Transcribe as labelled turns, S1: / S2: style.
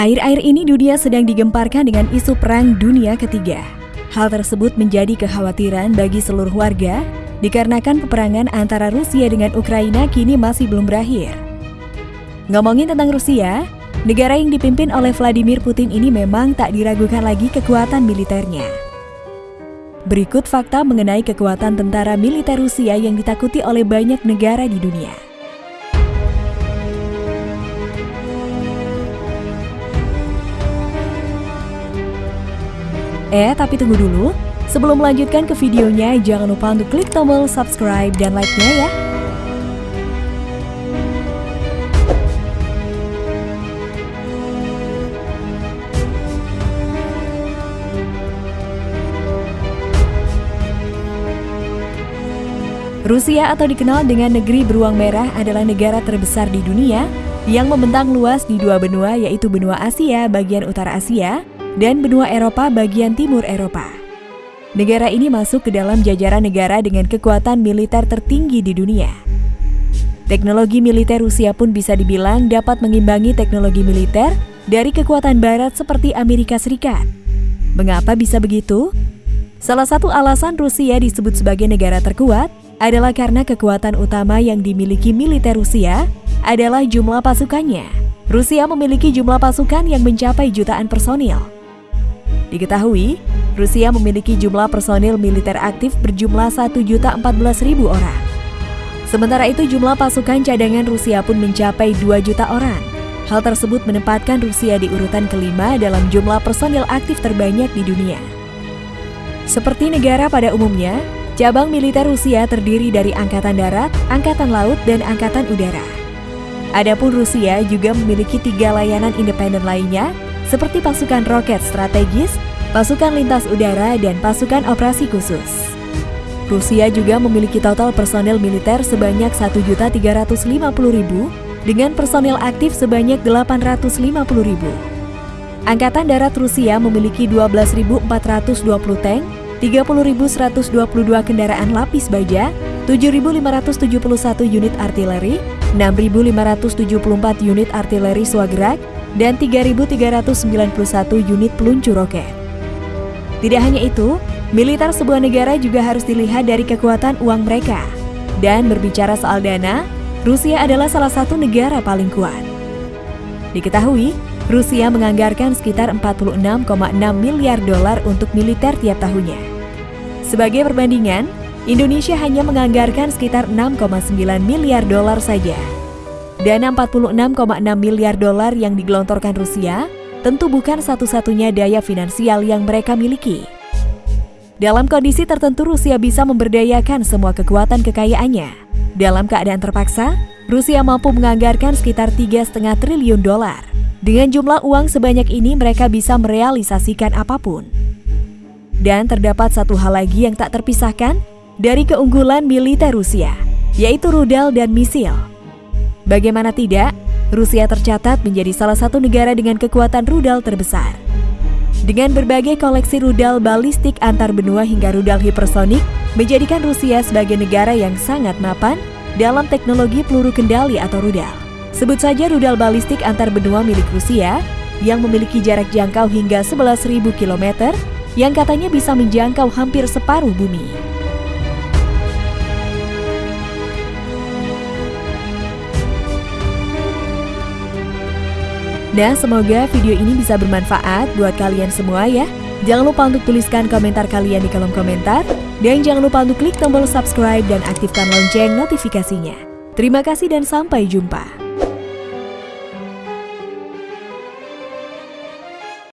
S1: Air-air ini dunia sedang digemparkan dengan isu perang dunia ketiga. Hal tersebut menjadi kekhawatiran bagi seluruh warga dikarenakan peperangan antara Rusia dengan Ukraina kini masih belum berakhir. Ngomongin tentang Rusia, negara yang dipimpin oleh Vladimir Putin ini memang tak diragukan lagi kekuatan militernya. Berikut fakta mengenai kekuatan tentara militer Rusia yang ditakuti oleh banyak negara di dunia. Eh, tapi tunggu dulu. Sebelum melanjutkan ke videonya, jangan lupa untuk klik tombol subscribe dan like-nya ya. Rusia atau dikenal dengan negeri beruang merah adalah negara terbesar di dunia yang membentang luas di dua benua yaitu benua Asia bagian utara Asia dan benua Eropa bagian timur Eropa. Negara ini masuk ke dalam jajaran negara dengan kekuatan militer tertinggi di dunia. Teknologi militer Rusia pun bisa dibilang dapat mengimbangi teknologi militer dari kekuatan barat seperti Amerika Serikat. Mengapa bisa begitu? Salah satu alasan Rusia disebut sebagai negara terkuat adalah karena kekuatan utama yang dimiliki militer Rusia adalah jumlah pasukannya. Rusia memiliki jumlah pasukan yang mencapai jutaan personil. Diketahui, Rusia memiliki jumlah personil militer aktif berjumlah 1.014.000 orang. Sementara itu jumlah pasukan cadangan Rusia pun mencapai 2 juta orang. Hal tersebut menempatkan Rusia di urutan kelima dalam jumlah personil aktif terbanyak di dunia. Seperti negara pada umumnya, cabang militer Rusia terdiri dari Angkatan Darat, Angkatan Laut, dan Angkatan Udara. Adapun Rusia juga memiliki tiga layanan independen lainnya seperti pasukan roket strategis, pasukan lintas udara, dan pasukan operasi khusus. Rusia juga memiliki total personel militer sebanyak 1.350.000 dengan personel aktif sebanyak 850.000. Angkatan Darat Rusia memiliki 12.420 tank, 30.122 kendaraan lapis baja, 7.571 unit artileri, 6.574 unit artileri swagerak, dan 3.391 unit peluncur roket. Tidak hanya itu, militer sebuah negara juga harus dilihat dari kekuatan uang mereka. Dan berbicara soal dana, Rusia adalah salah satu negara paling kuat. Diketahui, Rusia menganggarkan sekitar 46,6 miliar dolar untuk militer tiap tahunnya. Sebagai perbandingan, Indonesia hanya menganggarkan sekitar 6,9 miliar dolar saja. Dana 46,6 miliar dolar yang digelontorkan Rusia tentu bukan satu-satunya daya finansial yang mereka miliki. Dalam kondisi tertentu Rusia bisa memberdayakan semua kekuatan kekayaannya. Dalam keadaan terpaksa, Rusia mampu menganggarkan sekitar 3,5 triliun dolar. Dengan jumlah uang sebanyak ini mereka bisa merealisasikan apa pun. Dan terdapat satu hal lagi yang tak terpisahkan dari keunggulan militer Rusia, yaitu rudal dan misil. Bagaimana tidak, Rusia tercatat menjadi salah satu negara dengan kekuatan rudal terbesar. Dengan berbagai koleksi rudal balistik antar benua hingga rudal hipersonik, menjadikan Rusia sebagai negara yang sangat mapan dalam teknologi peluru kendali atau rudal. Sebut saja rudal balistik antar benua milik Rusia yang memiliki jarak jangkau hingga 11.000 km yang katanya bisa menjangkau hampir separuh bumi. Nah, semoga video ini bisa bermanfaat buat kalian semua ya. Jangan lupa untuk tuliskan komentar kalian di kolom komentar. Dan jangan lupa untuk klik tombol subscribe dan aktifkan lonceng notifikasinya. Terima kasih dan sampai jumpa.